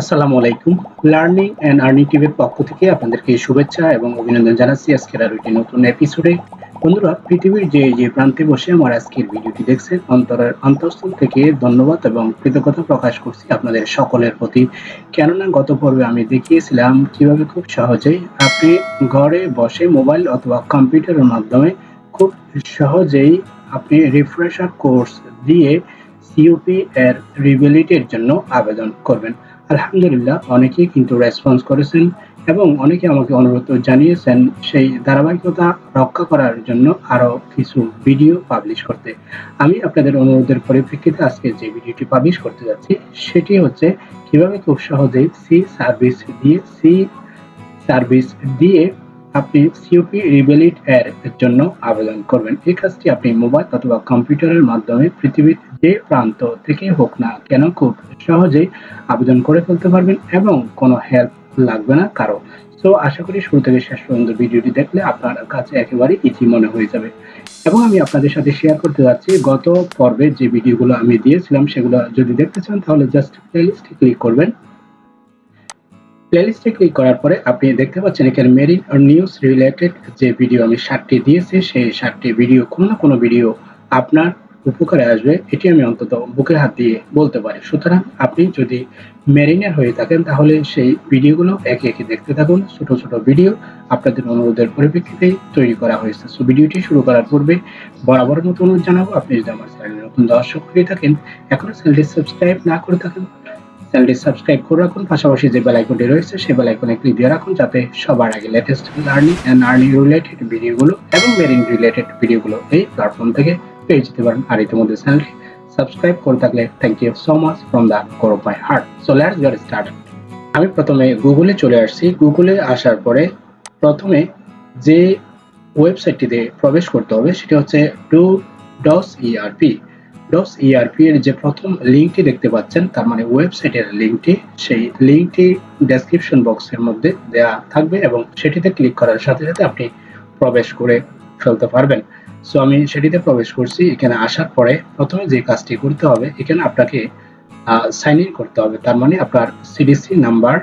আসসালামু আলাইকুম। Learning and earning টিভির পক্ষ থেকে আপনাদেরকে শুভেচ্ছা এবং অভিনন্দন জানাচ্ছি আজকের আর একটি নতুন এপিসোডে বন্ধুরা, পৃথিবীর যে যে প্রান্তে বসে আমার আজকের ভিডিওটি দেখছেন, অন্তরের অন্তঃস্থল থেকে ধন্যবাদ এবং কৃতজ্ঞতা প্রকাশ করছি আপনাদের সকলের প্রতি। কেননা, গত পর্বে আমি দেখিয়েছিলাম কীভাবে খুব সহজেই আপনি ঘরে বসে মোবাইল অথবা কম্পিউটারের মাধ্যমে খুব সহজেই আপনি রিফ্রেশার কোর্স দিয়ে সিইউপি এর রিভ্যালিটির জন্য আবেদন করবেন। আলহামদুলিল্লাহ, অনেকেই কিন্তু রেসপন্স করেছেন এবং অনেকে আমাকে অনুরোধ জানিয়েছেন সেই ধারাবাহিকতা রক্ষা করার জন্য আরও কিছু ভিডিও পাবলিশ করতে। আমি আপনাদের অনুরোধের পরিপ্রেক্ষিতে আজকে যে ভিডিওটি পাবলিশ করতে যাচ্ছি, সেটি হচ্ছে কীভাবে খুব সহজেই সি সার্ভিস দিয়ে সি সার্ভিস দিয়ে আপনি সিওপি রিবেলিট এর জন্য আবেদন করবেন। এই কাজটি আপনি মোবাইল অথবা কম্পিউটারের মাধ্যমে পৃথিবীর যে প্রান্ত থেকে হোক না কেন খুব সহজেই আবেদন করে ফেলতে পারবেন এবং কোনো হেল্প লাগবে না কারও। সো, আশা করি শুরু থেকে শেষ পর্যন্ত ভিডিওটি দেখলে আপনার কাছে একেবারে ইজি মনে হয়ে যাবে। এবং আমি আপনাদের সাথে শেয়ার করতে যাচ্ছি, গত পর্বে যে ভিডিওগুলো আমি দিয়েছিলাম সেগুলো যদি দেখতে চান তাহলে জাস্ট প্লেলিস্টে ক্লিক করবেন। প্লেলিস্টে ক্লিক করার পরে আপনি দেখতে পাচ্ছেন এখানে মেরিন নিউজ রিলেটেড যে ভিডিও আমি সাতটি দিয়েছি, সেই সাতটি ভিডিও কোনো না কোনো ভিডিও আপনার উপকারে আসবে। এটি আমি অন্তত বুকে হাত দিয়ে বলতে পারি। সুতরাং আপনি যদি মেরিনের হয়ে থাকেন, তাহলে সেই ভিডিওগুলো একে একে দেখতে থাকুন। ছোট ছোট ভিডিও আপনাদের অনুরোধের পরিপ্রেক্ষিতেই তৈরি করা হয়েছে। সো ভিডিওটি শুরু করার পূর্বে বরাবর মতো অনুরোধ জানাব। আপনি যদি আমার চ্যানেলে নতুন দর্শক হয়ে থাকেন, এখনও চ্যানেলটি সাবস্ক্রাইব না করে থাকেন চ্যানেলটি সাবস্ক্রাইব করে রাখুন। পাশাপাশি যে বেল আইকনটি রয়েছে সেই বেল আইকনে ক্লিক দিয়ে রাখুন যাতে সবার আগে latest learning and earning related ভিডিওগুলো এবং মেরিন রিলেটেড ভিডিওগুলো এই প্ল্যাটফর্ম থেকে পেয়ে যেতে পারেন। আর ইতিমধ্যে চ্যানেলটি সাবস্ক্রাইব করে থাকলে thank you so much from the core of my heart so let's get start আমি প্রথমে গুগলে চলে আসছি। গুগলে আসার পরে প্রথমে যে ওয়েবসাইটটিতে প্রবেশ করতে হবে, সেটা হচ্ছে do DOS ERP DOS ERP এর যে প্রথম লিঙ্কটি দেখতে পাচ্ছেন, তার মানে ওয়েবসাইটের লিঙ্কটি সেই লিঙ্কটি ডেসক্রিপশন বক্সের মধ্যে দেয়া থাকবে এবং সেটিতে ক্লিক করার সাথে সাথে আপনি প্রবেশ করে ফেলতে পারবেন। সো আমি সেটিতে প্রবেশ করছি, এখানে আসার পরে প্রথমে যে কাজটি করতে হবে, এখানে আপনাকে সাইন ইন করতে হবে। তার মানে আপনার সিডিসি নাম্বার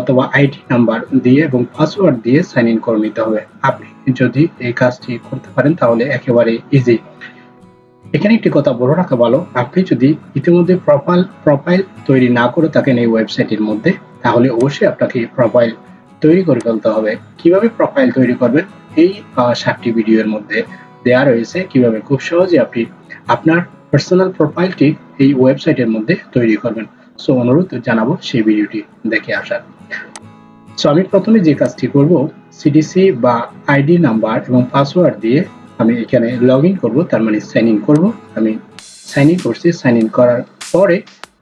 অথবা আইডি নাম্বার দিয়ে এবং পাসওয়ার্ড দিয়ে সাইন ইন করে নিতে হবে। আপনি যদি এই কাজটি করতে পারেন, তাহলে একেবারে ইজি এখানে একটি কথা বলে রাখা ভালো আপনি যদি ইতিমধ্যে প্রোফাইল প্রোফাইল তৈরি না করে থাকেন এই ওয়েবসাইটের মধ্যে, তাহলে অবশ্যই আপনাকে প্রোফাইল তৈরি করে ফেলতে হবে। কীভাবে প্রোফাইল তৈরি করবেন? এই সাতটি ভিডিওর মধ্যে দেয়া রয়েছে কীভাবে খুব সহজে আপনি আপনার পার্সোনাল প্রোফাইলটি এই ওয়েবসাইটের মধ্যে তৈরি করবেন। সো, অনুরোধ জানাব সেই ভিডিওটি দেখে আসার। সো, আমি প্রথমে যে কাজটি করব সিডিসি বা আইডি নাম্বার এবং পাসওয়ার্ড দিয়ে আমি এখানে লগ ইন করব, তার মানে সাইন ইন করব। আমি সাইন ইন করছি সাইন ইন করার পরে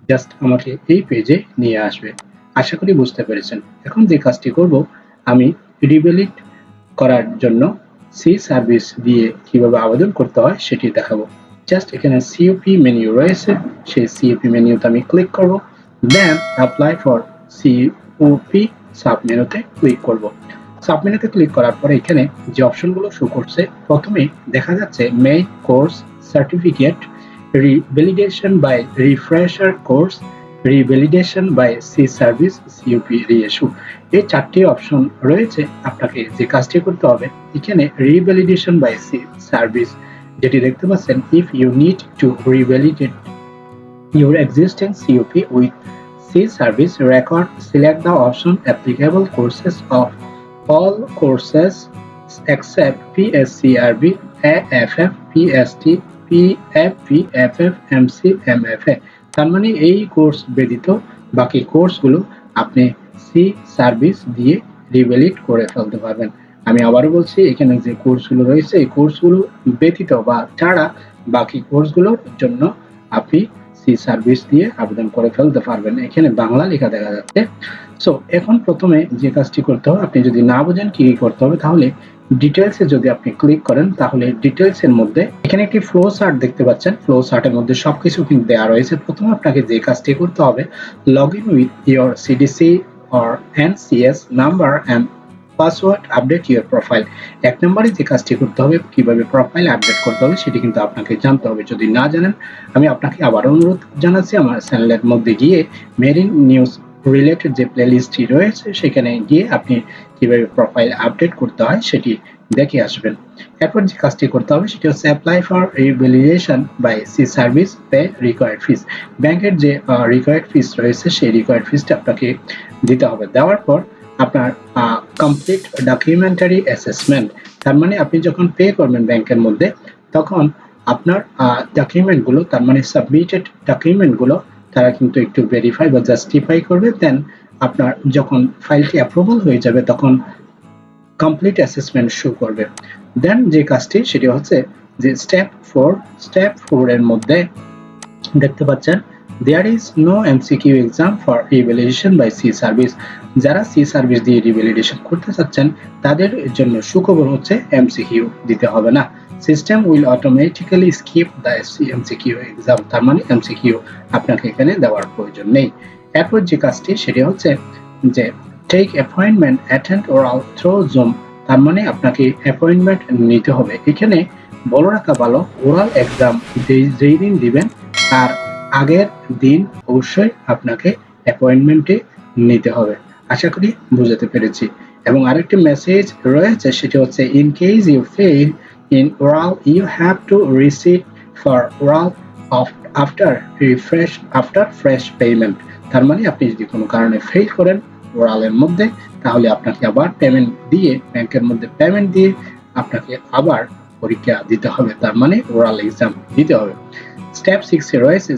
জাস্ট আমাকে এই পেজে নিয়ে আসবে। আশা করি বুঝতে পেরেছেন। এখন যে কাজটি করব, আমি রিভেলিট করার জন্য সি সার্ভিস দিয়ে কীভাবে আবেদন করতে হয় সেটি দেখাবো। জাস্ট এখানে সিওপি মেনু রয়েছে, সেই সিওপি মেনুতে আমি ক্লিক করব। Then apply for COP sub মেনুতে ক্লিক করব। সাবমেনুতে ক্লিক করার পরে এখানে যে অপশনগুলো শো করছে, প্রথমে দেখা যাচ্ছে main course certificate revalidation by refresher course revalidation by sea service CUP reissue এই চারটি অপশন রয়েছে আপনাকে যে কাজটি করতে হবে, এখানে রিভ্যালিডেশন বাই সি সার্ভিস যেটি দেখতে পাচ্ছেন if you need to revalidate your existing CUP with sea service record select the option applicable courses of all courses except PSCRB, AFF, PST, PFP, FF, MC, MFA তার মানে এই course ব্যতীত বাকি কোর্সগুলো আপনি সি সার্ভিস দিয়ে রিভ্যালিড করে ফেলতে পারবেন। আমি আবারও বলছি এখানে যে কোর্সগুলো রয়েছে এই কোর্সগুলো ব্যতীত বা ছাড়া বাকি কোর্সগুলোর জন্য আপনি সি সার্ভিস দিয়ে আবেদন করে ফেলতে পারবেন। এখানে বাংলা লেখা দেখা যাচ্ছে। সো এখন প্রথমে যে কাজটি করতে হবে, আপনি যদি না বোঝেন কি করতে হবে, তাহলে ডিটেলসে যদি আপনি ক্লিক করেন, তাহলে ডিটেলসের মধ্যে এখানে একটি ফ্লো চার্ট দেখতে পাচ্ছেন। ফ্লো চার্টের মধ্যে সবকিছু কিন্তু দেওয়া রয়েছে। প্রথমে আপনাকে যে কাজটি করতে হবে log in with your CDC or NCS number and password update your profile এক নম্বরে যে কাজটি করতে হবে, কীভাবে প্রোফাইল আপডেট করতে হবে, সেটি কিন্তু আপনাকে জানতে হবে। যদি না জানেন, আমি আপনাকে আবার অনুরোধ জানাচ্ছি, আমার চ্যানেলের মধ্যে গিয়ে মেরিন নিউজ রিলেটেড যে প্লেলিস্টটি রয়েছে, সেখানে গিয়ে আপনি কীভাবে প্রোফাইল আপডেট করতে হয় সেটি দেখে আসবেন। এরপর যে কাজটি করতে হবে, সেটি হচ্ছে apply for revalidation by sea service pay required fees ব্যাংকের যে রিকোয়ার্ড ফিস রয়েছে, সেই রিকোয়ার্ড ফিসটা আপনাকে দিতে হবে। দেওয়ার পর আপনার কমপ্লিট ডকুমেন্টারি অ্যাসেসমেন্ট তার মানে আপনি যখন পে করবেন ব্যাংকের মধ্যে, তখন আপনার ডকুমেন্টগুলো তার মানে সাবমিটেড ডকুমেন্টগুলো তারা কিন্তু একটু ভেরিফাই বা জাস্টিফাই করবে দেন আপনার যখন ফাইলটি অ্যাপ্রুভাল হয়ে যাবে, তখন কমপ্লিট অ্যাসেসমেন্ট শো করবে। দেন যে কাজটি, সেটি হচ্ছে যে স্টেপ ফোর স্টেপ ফোর এর মধ্যে দেখতে পাচ্ছেন there is no MCQ exam for revalidation by sea service যারা সি সার্ভিস দিয়ে রিভ্যালিডেশন করতে চাচ্ছেন, তাদের জন্য সুখবর হচ্ছে এমসিকিউ দিতে হবে না। System will automatically skip the MCQ exam তার মানে এমসিকিউ আপনাকে এখানে দেওয়ার প্রয়োজন নেই। এরপর যে কাজটি, সেটি হচ্ছে যে take appointment attend oral through Zoom তার মানে আপনাকে অ্যাপয়েন্টমেন্ট নিতে হবে। এখানে বলো রাখা ভালো ওরাল এক্সাম যেই দিন দিবেন, তার আগের দিন অবশ্যই আপনাকে অ্যাপয়েন্টমেন্টে নিতে হবে। আশা করি বুঝাতে পেরেছি। এবং আরেকটি মেসেজ রয়েছে, সেটি হচ্ছে in case you fail in oral you have to receive for oral of after refresh after fresh payment তার মানে আপনি যদি কোনো কারণে ফেল করেন ওরালের মধ্যে, তাহলে আপনাকে আবার পেমেন্ট দিয়ে, ব্যাংকের মধ্যে পেমেন্ট দিয়ে আপনাকে আবার পরীক্ষা দিতে হবে। তার মানে ওরাল এক্সাম দিতে হবে। স্টেপ সিক্স রয়েছে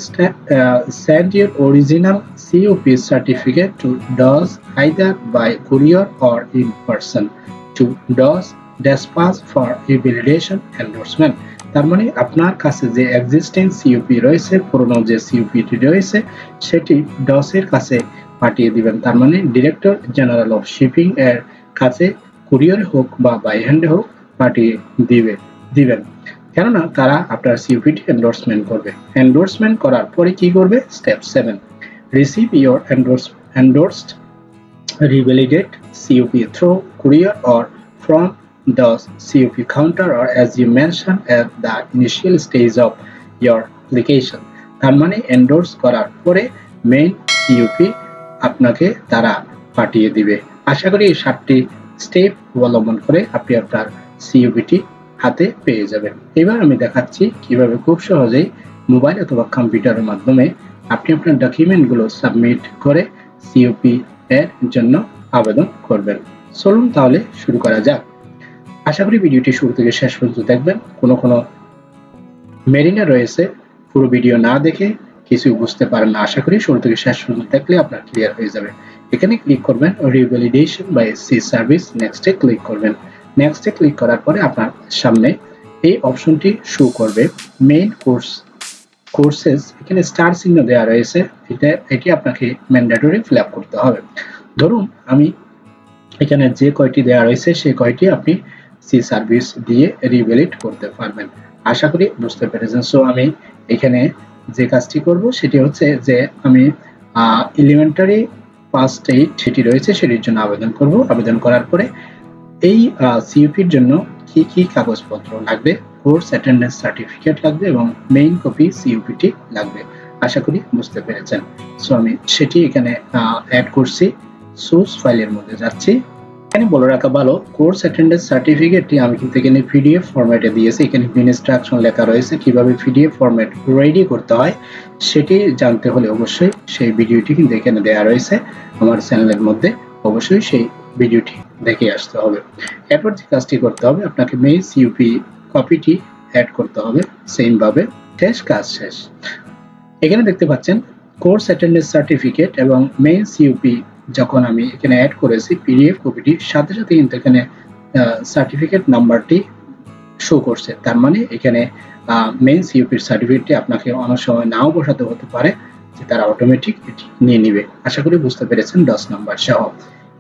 send your original COP certificate to DOS either by courier or in person to DOS dispatch for revalidation endorsement তার মানে আপনার কাছে যে এক্সিস্টিং সিওপি রয়েছে, পুরনো যে সিওপিটি রয়েছে, সেটি ডসের কাছে পাঠিয়ে দিবেন। তার মানে ডিরেক্টর জেনারেল অফ শিপিং এর কাছে কুরিয়ার হোক বা বাই হ্যান্ডে হোক পাঠিয়ে দিবে, দিবেন। কেননা তারা আপনার সিওপিটি এন্ডোর্সমেন্ট করবে। এন্ডোর্সমেন্ট করার পরে কি করবে? Step seven receive your endorse endorsed revalidate COP through courier or from the COP counter or, as you mentioned, at the initial stage of your application. তার মানে এন্ডোর্স করার পরে মেইন সিওপি আপনাকে তারা পাঠিয়ে দিবে। আশা করি এই সাতটি স্টেপ অবলম্বন করে আপনি আপনার সিওপিটি হাতে পেয়ে যাবেন। এবার আমি দেখাচ্ছি কীভাবে খুব সহজেই মোবাইল অথবা কম্পিউটারের মাধ্যমে আপনি আপনার ডকুমেন্টগুলো সাবমিট করে সিওপি এর জন্য আবেদন করবেন। চলুন তাহলে শুরু করা যাক। আশা করি ভিডিওটি শুরু থেকে শেষ পর্যন্ত দেখবেন। কোনো কোনো মেরিনা রয়েছে, পুরো ভিডিও না দেখে কিছু বুঝতে পারেন না। আশা করি শুরু থেকে শেষ পর্যন্ত দেখলে আপনার ক্লিয়ার হয়ে যাবে। এখানে ক্লিক করবেন রিভ্যালিডেশন বাই সি সার্ভিস নেক্সটে ক্লিক করবেন। নেক্সটে ক্লিক করার পরে আপনার সামনে এই অপশনটি শো করবে। মেইন কোর্স কোর্সেস এখানে স্টার চিহ্ন দেওয়া রয়েছে। এটা, এটি আপনাকে ম্যান্ডেটরি ফিল করতে হবে। ধরুন আমি এখানে যে কয়টি দেওয়া রয়েছে, সেই কয়টি আপনি সি সার্ভিস দিয়ে রিভ্যালিড করতে পারবেন। আশা করি বুঝতে পেরেছেন। সো আমি এখানে যে কাজটি করব সেটি হচ্ছে যে আমি এলিমেন্টারি ফার্স্ট এইড সেটি রয়েছে সেটির জন্য আবেদন করব। আবেদন করার পরে এই সিইউপির জন্য কি কি কাগজপত্র লাগবে? কোর্স অ্যাটেন্ডেন্স সার্টিফিকেট লাগবে এবং মেইন কপি সিইউপিটি লাগবে। আশা করি বুঝতে পেরেছেন। সো আমি সেটি এখানে অ্যাড করছি। সোর্স ফাইলের মধ্যে যাচ্ছি। এখানে বলে রাখা ভালো কোর্স অ্যাটেন্ডেন্স সার্টিফিকেটটি আমি কিন্তু এখানে পিডিএফ ফরম্যাটে দিয়েছি। এখানে ইনস্ট্রাকশন লেখা রয়েছে, কীভাবে পিডিএফ ফরম্যাট রেডি করতে হয়, সেটি জানতে হলে অবশ্যই সেই ভিডিওটি কিন্তু এখানে দেওয়া রয়েছে। আমার চ্যানেলের মধ্যে অবশ্যই সেই ভিডিওটি দেখে আসতে হবে। এরপর যে কাজটি করতে হবে, আপনাকে মেইন সিইউপি কপিটি অ্যাড করতে হবে। সেম ভাবে শেষ কাজ শেষ। এখানে দেখতে পাচ্ছেন কোর্স অ্যাটেন্ডেন্স সার্টিফিকেট এবং মেইন সিইউপি যখন আমি এখানে অ্যাড করেছি পিডিএফ কপিটি সাথে সাথে কিন্তু এখানে সার্টিফিকেট নাম্বারটি শো করছে। তার মানে এখানে মেন সিইউপির সার্টিফিকেটটি আপনাকে অনেক সময় নাও বসাতে হতে পারে যে তারা অটোমেটিক এটি নিয়ে নিবে। আশা করি বুঝতে পেরেছেন দশ নাম্বার সহ।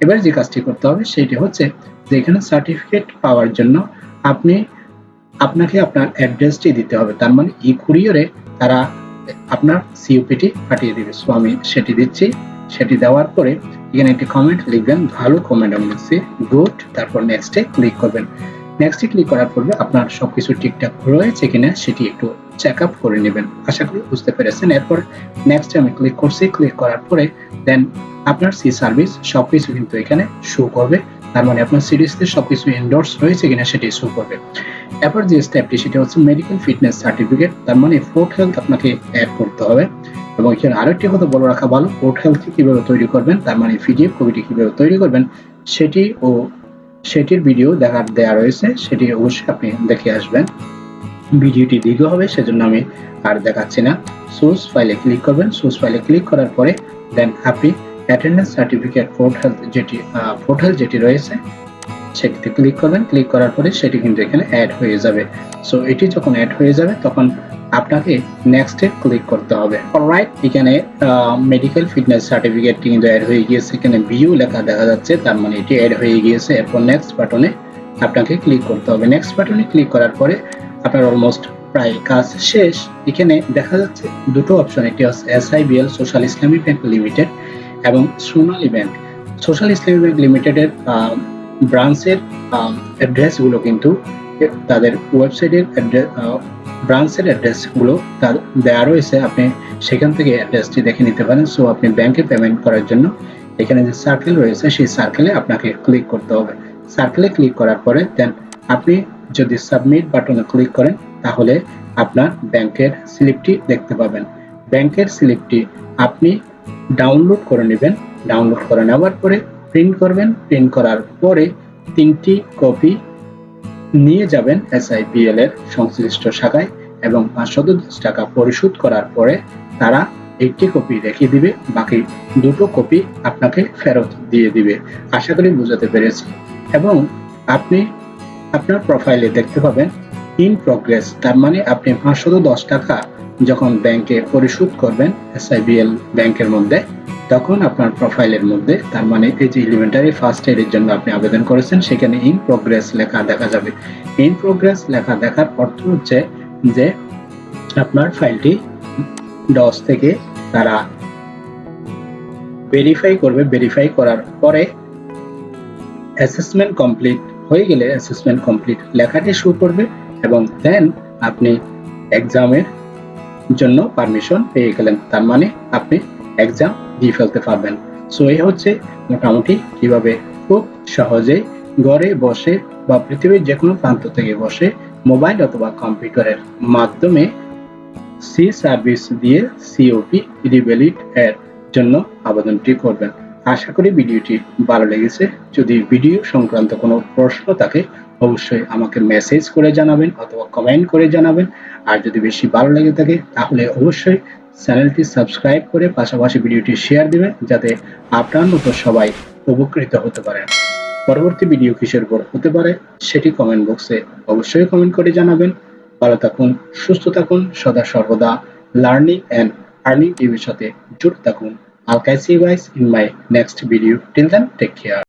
এবার যে কাজটি করতে হবে সেটি হচ্ছে যে এখানে সার্টিফিকেট পাওয়ার জন্য আপনি, আপনাকে আপনার অ্যাড্রেসটি দিতে হবে। তার মানে ই কুরিয়ারে তারা আপনার সিইউপিটি পাঠিয়ে দেবে। সো আমি সেটি দিচ্ছি। সেটি দেওয়ার পরে এখানে একটি কমেন্ট লিখবেন, ভালো কমেন্ট আমি লিখছি গুড তারপর নেক্সটে ক্লিক করবেন। নেক্সটে ক্লিক করার পরে আপনার সবকিছু ঠিকঠাক রয়েছে কিনা সেটি একটু চেক আপ করে নেবেন। আশা করি বুঝতে পেরেছেন। এরপর নেক্সট আমি ক্লিক করছি ক্লিক করার পরে দেন আপনার সি সার্ভিস সবকিছু কিন্তু এখানে শো করবে। তার মানে আপনার সিরিজতে সবকিছু এন্ডোর্স রয়েছে কিনা সেটি শো করবে। এরপর যে স্টেপটি সেটা হচ্ছে মেডিকেল ফিটনেস সার্টিফিকেট তার মানে ফোর্ট হেলথ আপনাকে অ্যাড করতে হবে। এবং এখানে আরেকটি কথা বলে রাখা ভালো ফোর্ট হেলথ কীভাবে তৈরি করবেন, তার মানে পিডিএফ কপিটি কীভাবে তৈরি করবেন, সেটি ও সেটির ভিডিও দেখার দেওয়া রয়েছে, সেটি অবশ্যই আপনি দেখে আসবেন। ভিডিওটি দীর্ঘ হবে, সেজন্য আমি আর দেখাচ্ছি না। সোর্স ফাইলে ক্লিক করবেন সোর্স ফাইলে ক্লিক করার পরে দেন আপনি অ্যাটেন্ডেন্স সার্টিফিকেট ফোর্ট হেলথ যেটি ফোর্ট হেলথ যেটি রয়েছে, সেটিতে ক্লিক করবেন। ক্লিক করার পরে সেটি কিন্তু এখানে অ্যাড হয়ে যাবে। সো এটি যখন অ্যাড হয়ে যাবে, তখন আপনাকে নেক্সটে ক্লিক করতে হবে। অলরাইট এখানে মেডিকেল ফিটনেস সার্টিফিকেটটি কিন্তু অ্যাড হয়ে গিয়েছে। এখানে ভিউ লেখা দেখা যাচ্ছে, তার মানে এটি অ্যাড হয়ে গিয়েছে। এরপর নেক্সট বাটনে আপনাকে ক্লিক করতে হবে। নেক্সট বাটনে ক্লিক করার পরে আপনার অলমোস্ট প্রায় কাজ শেষ। এখানে দেখা যাচ্ছে দুটো অপশন একটি হচ্ছে SIBL social Islami bank limited এবং Sonali bank social Islami bank লিমিটেডের ব্রাঞ্চের অ্যাড্রেসগুলো কিন্তু তাদের ওয়েবসাইটের ব্রাঞ্চের অ্যাড্রেসগুলো তার দেওয়া রয়েছে। আপনি সেখান থেকে অ্যাড্রেসটি দেখে নিতে পারেন। সো আপনি ব্যাংকে পেমেন্ট করার জন্য এখানে যে সার্কেল রয়েছে, সেই সার্কেলে আপনাকে ক্লিক করতে হবে। সার্কেলে ক্লিক করার পরে দেন আপনি যদি সাবমিট বাটনে ক্লিক করেন, তাহলে আপনার ব্যাংকের স্লিপটি দেখতে পাবেন। ব্যাংকের স্লিপটি আপনি ডাউনলোড করে নেবেন। ডাউনলোড করে নেওয়ার পরে প্রিন্ট করবেন। প্রিন্ট করার পরে তিনটি কপি নিয়ে যাবেন এসআইপিএল এর সংশ্লিষ্ট শাখায় এবং পাঁচশো দশ টাকা পরিশোধ করার পরে তারা একটি কপি রেখে দিবে, বাকি দুটো কপি আপনাকে ফেরত দিয়ে দিবে। আশা করি বুঝাতে পেরেছি। এবং আপনি আপনার প্রোফাইলে দেখতে পাবেন ইন প্রগ্রেস তার মানে আপনি পাঁচশো দশ টাকা যখন ব্যাংকে পরিশোধ করবেন এসআইবিএল ব্যাংকের মধ্যে তখন আপনার প্রোফাইলের মধ্যে, তার মানে এই যে এলিমেন্টারি ফার্স্ট এর জন্য আপনি আবেদন করেছেন, সেখানে ইন প্রোগ্রেস লেখা দেখা যাবে। ইন প্রোগ্রেস লেখা দেখার অর্থ হচ্ছে যে আপনার ফাইলটি ডস থেকে তারা ভেরিফাই করবে। ভেরিফাই করার পরে অ্যাসেসমেন্ট কমপ্লিট হয়ে গেলে অ্যাসেসমেন্ট কমপ্লিট লেখাটি শুরু করবে এবং দেন আপনি এক্সামের জন্য পারমিশন পেয়ে গেলেন। তার মানে আপনি এক্সাম দিয়ে ফেলতে পারবেন। সো এই হচ্ছে মোটামুটি কীভাবে খুব সহজে ঘরে বসে বা পৃথিবীর যে কোনো প্রান্ত থেকে বসে মোবাইল অথবা কম্পিউটারের মাধ্যমে সি সার্ভিস দিয়ে সিওপি রিবেলিট এর জন্য আবেদনটি করবেন। আশা করি ভিডিওটি ভালো লেগেছে। যদি ভিডিও সংক্রান্ত কোনো প্রশ্ন থাকে অবশ্যই আমাকে মেসেজ করে জানাবেন অথবা কমেন্ট করে জানাবেন আর যদি বেশি ভালো লেগে থাকে তাহলে অবশ্যই চ্যানেলটি সাবস্ক্রাইব করে পাশাপাশি ভিডিওটি শেয়ার দিবেন যাতে আপনার মতো সবাই উপকৃত হতে পারেন পরবর্তী ভিডিও কিসের উপর হতে পারে সেটি কমেন্ট বক্সে অবশ্যই কমেন্ট করে জানাবেন ভালো থাকুন সুস্থ থাকুন সদা সর্বদা লার্নিং অ্যান্ড আর্নিং টিভির সাথে জুড়ে থাকুন you guys in my next video. Till then, take care.